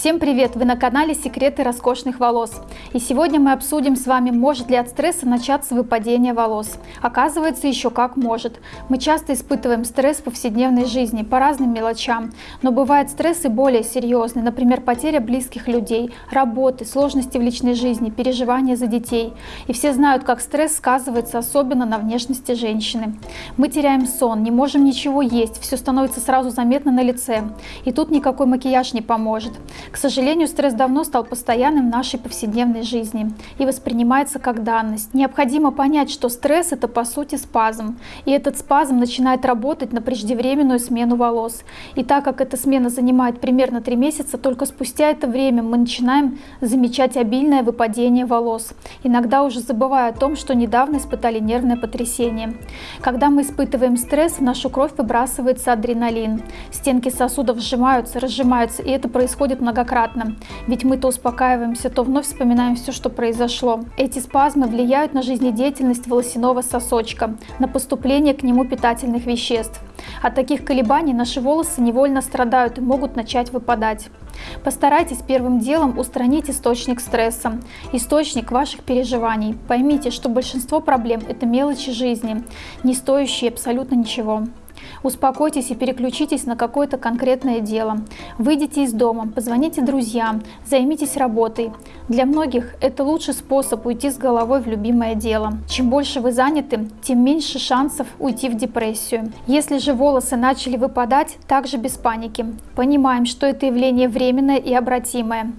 Всем привет! Вы на канале Секреты роскошных волос. И сегодня мы обсудим с вами, может ли от стресса начаться выпадение волос. Оказывается, еще как может. Мы часто испытываем стресс в повседневной жизни по разным мелочам, но бывают стрессы более серьезные, например, потеря близких людей, работы, сложности в личной жизни, переживания за детей. И все знают, как стресс сказывается особенно на внешности женщины. Мы теряем сон, не можем ничего есть, все становится сразу заметно на лице. И тут никакой макияж не поможет. К сожалению, стресс давно стал постоянным в нашей повседневной жизни и воспринимается как данность. Необходимо понять, что стресс – это по сути спазм, и этот спазм начинает работать на преждевременную смену волос. И так как эта смена занимает примерно 3 месяца, только спустя это время мы начинаем замечать обильное выпадение волос, иногда уже забывая о том, что недавно испытали нервное потрясение. Когда мы испытываем стресс, в нашу кровь выбрасывается адреналин, стенки сосудов сжимаются, разжимаются, и это происходит многократно, ведь мы то успокаиваемся, то вновь вспоминаем все, что произошло. Эти спазмы влияют на жизнедеятельность волосяного сосочка, на поступление к нему питательных веществ. От таких колебаний наши волосы невольно страдают и могут начать выпадать. Постарайтесь первым делом устранить источник стресса, источник ваших переживаний. Поймите, что большинство проблем – это мелочи жизни, не стоящие абсолютно ничего. Успокойтесь и переключитесь на какое-то конкретное дело. Выйдите из дома, позвоните друзьям, займитесь работой. Для многих это лучший способ уйти с головой в любимое дело. Чем больше вы заняты, тем меньше шансов уйти в депрессию. Если же волосы начали выпадать, также без паники. Понимаем, что это явление временное и обратимое.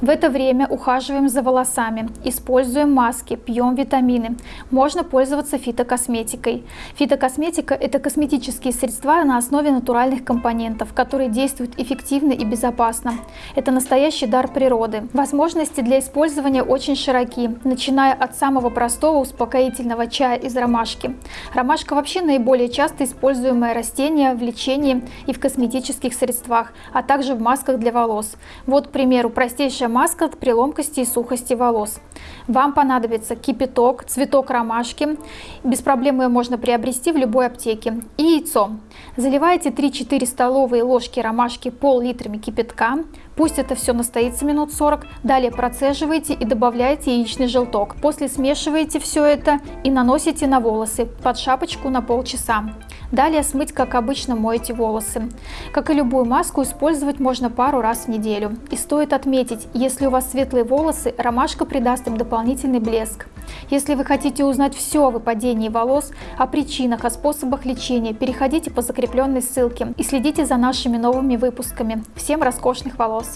В это время ухаживаем за волосами, используем маски, пьем витамины. Можно пользоваться фитокосметикой. Фитокосметика – это косметические средства на основе натуральных компонентов, которые действуют эффективно и безопасно. Это настоящий дар природы. Возможности для использования очень широки, начиная от самого простого успокоительного чая из ромашки. Ромашка вообще наиболее часто используемое растение в лечении и в косметических средствах, а также в масках для волос. Вот, к примеру, простейшая маска от преломкости и сухости волос. Вам понадобится кипяток, цветок ромашки, без проблем ее можно приобрести в любой аптеке, и яйцо. Заливайте 3-4 столовые ложки ромашки пол-литрами кипятка, пусть это все настоится минут 40, далее процеживайте и добавляйте яичный желток. После смешиваете все это и наносите на волосы под шапочку на полчаса. Далее смыть, как обычно, моете волосы. Как и любую маску, использовать можно пару раз в неделю. И стоит отметить, если у вас светлые волосы, ромашка придаст им дополнительный блеск. Если вы хотите узнать все о выпадении волос, о причинах, о способах лечения, переходите по закрепленной ссылке и следите за нашими новыми выпусками. Всем роскошных волос!